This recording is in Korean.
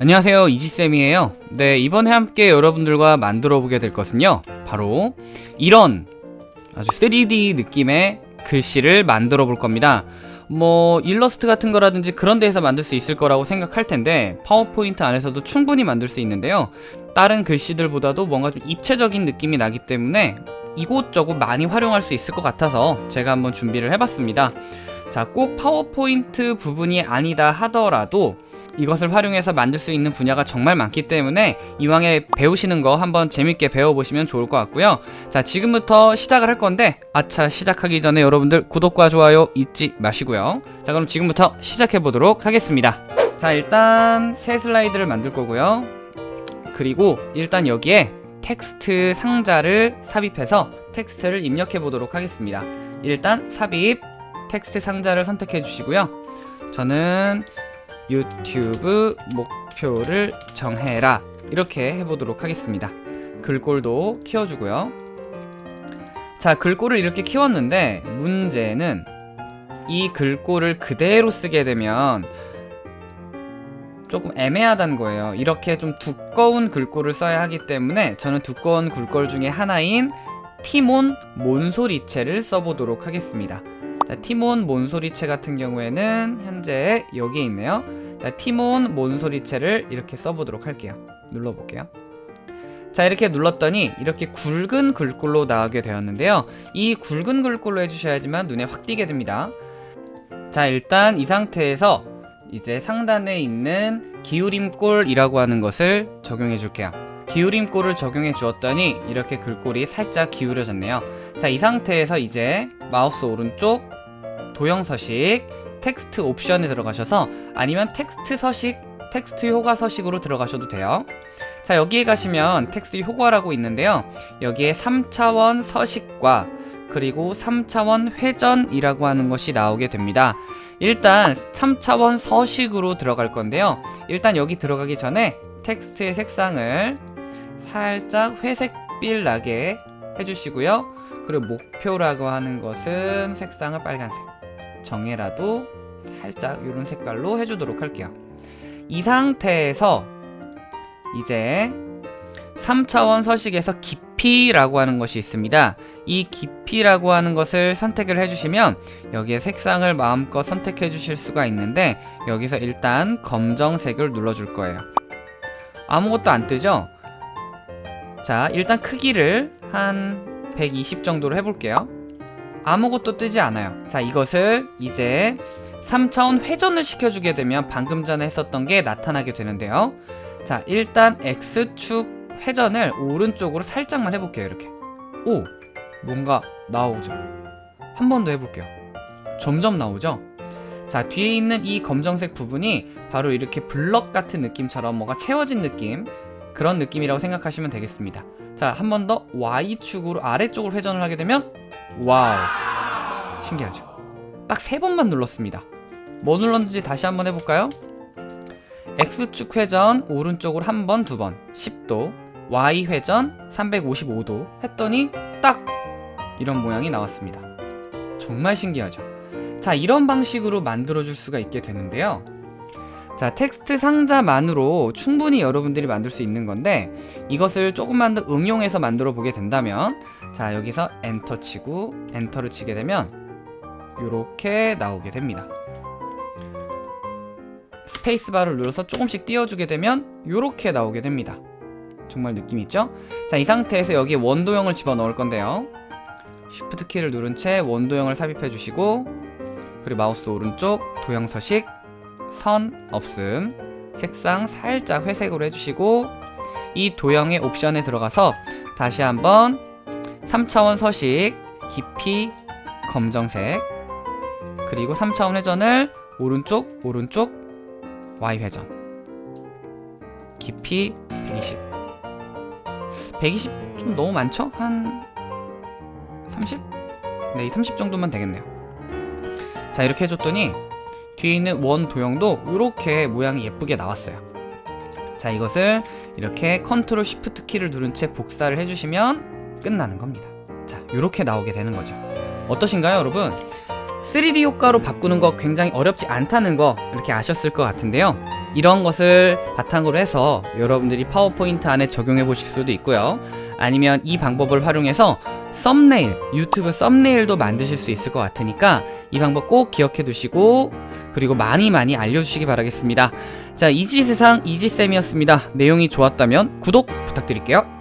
안녕하세요 이지쌤이에요. 네 이번에 함께 여러분들과 만들어 보게 될 것은요 바로 이런 아주 3D 느낌의 글씨를 만들어 볼 겁니다. 뭐 일러스트 같은 거라든지 그런 데에서 만들 수 있을 거라고 생각할 텐데 파워포인트 안에서도 충분히 만들 수 있는데요. 다른 글씨들보다도 뭔가 좀 입체적인 느낌이 나기 때문에 이곳저곳 많이 활용할 수 있을 것 같아서 제가 한번 준비를 해봤습니다 자 꼭 파워포인트 부분이 아니다 하더라도 이것을 활용해서 만들 수 있는 분야가 정말 많기 때문에 이왕에 배우시는 거 한번 재밌게 배워보시면 좋을 것 같고요. 자 지금부터 시작을 할 건데 아차 시작하기 전에 여러분들 구독과 좋아요 잊지 마시고요. 자 그럼 지금부터 시작해 보도록 하겠습니다. 자 일단 새 슬라이드를 만들 거고요. 그리고 일단 여기에 텍스트 상자를 삽입해서 텍스트를 입력해 보도록 하겠습니다. 일단 삽입 텍스트 상자를 선택해 주시고요. 저는 유튜브 목표를 정해라. 이렇게 해보도록 하겠습니다. 글꼴도 키워주고요. 자 글꼴을 이렇게 키웠는데 문제는 이 글꼴을 그대로 쓰게 되면 조금 애매하다는 거예요. 이렇게 좀 두꺼운 글꼴을 써야 하기 때문에 저는 두꺼운 글꼴 중에 하나인 티몬 몬소리체를 써보도록 하겠습니다 자, 티몬 몬소리체 같은 경우에는 현재 여기에 있네요. 자, 티몬 몬소리체를 이렇게 써보도록 할게요. 눌러볼게요. 자 이렇게 눌렀더니 이렇게 굵은 글꼴로 나오게 되었는데요. 이 굵은 글꼴로 해주셔야지만 눈에 확 띄게 됩니다. 자 일단 이 상태에서 이제 상단에 있는 기울임꼴이라고 하는 것을 적용해 줄게요. 기울임꼴을 적용해 주었더니 이렇게 글꼴이 살짝 기울여졌네요. 자 이 상태에서 이제 마우스 오른쪽 도형 서식 텍스트 옵션에 들어가셔서 아니면 텍스트 서식 텍스트 효과 서식으로 들어가셔도 돼요. 자 여기에 가시면 텍스트 효과라고 있는데요. 여기에 3차원 서식과 그리고 3차원 회전이라고 하는 것이 나오게 됩니다. 일단 3차원 서식으로 들어갈 건데요. 일단 여기 들어가기 전에 텍스트의 색상을 살짝 회색빛 나게 해주시고요 그리고 목표라고 하는 것은 색상을 빨간색 정해라도 살짝 이런 색깔로 해주도록 할게요. 이 상태에서 이제 3차원 서식에서 깊이라고 하는 것이 있습니다. 이 깊이라고 하는 것을 선택을 해주시면 여기에 색상을 마음껏 선택해 주실 수가 있는데 여기서 일단 검정색을 눌러줄 거예요. 아무것도 안 뜨죠? 자 일단 크기를 한 120 정도로 해볼게요. 아무것도 뜨지 않아요. 자 이것을 이제 3차원 회전을 시켜주게 되면 방금 전에 했었던 게 나타나게 되는데요. 자 일단 X축 회전을 오른쪽으로 살짝만 해볼게요 이렇게. 오 뭔가 나오죠. 한 번 더 해볼게요. 점점 나오죠? 자 뒤에 있는 이 검정색 부분이 바로 이렇게 블럭 같은 느낌처럼 뭔가 채워진 느낌? 그런 느낌이라고 생각하시면 되겠습니다 자 한 번 더 Y축으로 아래쪽으로 회전을 하게 되면 wow. 신기하죠? 딱 세 번만 눌렀습니다. 뭐 눌렀는지 다시 한번 해볼까요? X축 회전 오른쪽으로 한 번, 두 번. 10도. Y 회전 355도. 했더니 딱 이런 모양이 나왔습니다. 정말 신기하죠? 자 이런 방식으로 만들어 줄 수가 있게 되는데요 자 텍스트 상자만으로 충분히 여러분들이 만들 수 있는 건데 이것을 조금만 더 응용해서 만들어 보게 된다면 자 여기서 엔터 치고 엔터를 치게 되면 이렇게 나오게 됩니다. 스페이스바를 눌러서 조금씩 띄워주게 되면 이렇게 나오게 됩니다. 정말 느낌 있죠? 자 이 상태에서 여기에 원도형을 집어넣을 건데요. 쉬프트 키를 누른 채 원도형을 삽입해 주시고 그리고 마우스 오른쪽 도형 서식 선 없음 색상 살짝 회색으로 해주시고 이 도형의 옵션에 들어가서 다시 한번 3차원 서식 깊이 검정색 그리고 3차원 회전을 오른쪽 오른쪽 Y 회전 깊이 120 120 좀 너무 많죠? 한 30? 네, 이 30 정도면 되겠네요 자 이렇게 해줬더니 뒤에 있는 원 도형도 이렇게 모양이 예쁘게 나왔어요 자 이것을 이렇게 컨트롤 쉬프트 키를 누른 채 복사를 해주시면 끝나는 겁니다 자 이렇게 나오게 되는 거죠 어떠신가요 여러분? 3D 효과로 바꾸는 거 굉장히 어렵지 않다는 거 이렇게 아셨을 것 같은데요 이런 것을 바탕으로 해서 여러분들이 파워포인트 안에 적용해 보실 수도 있고요. 아니면 이 방법을 활용해서 썸네일, 유튜브 썸네일도 만드실 수 있을 것 같으니까 이 방법 꼭 기억해 두시고 그리고 많이 많이 알려주시기 바라겠습니다. 자, 이지세상 이지쌤이었습니다. 내용이 좋았다면 구독 부탁드릴게요.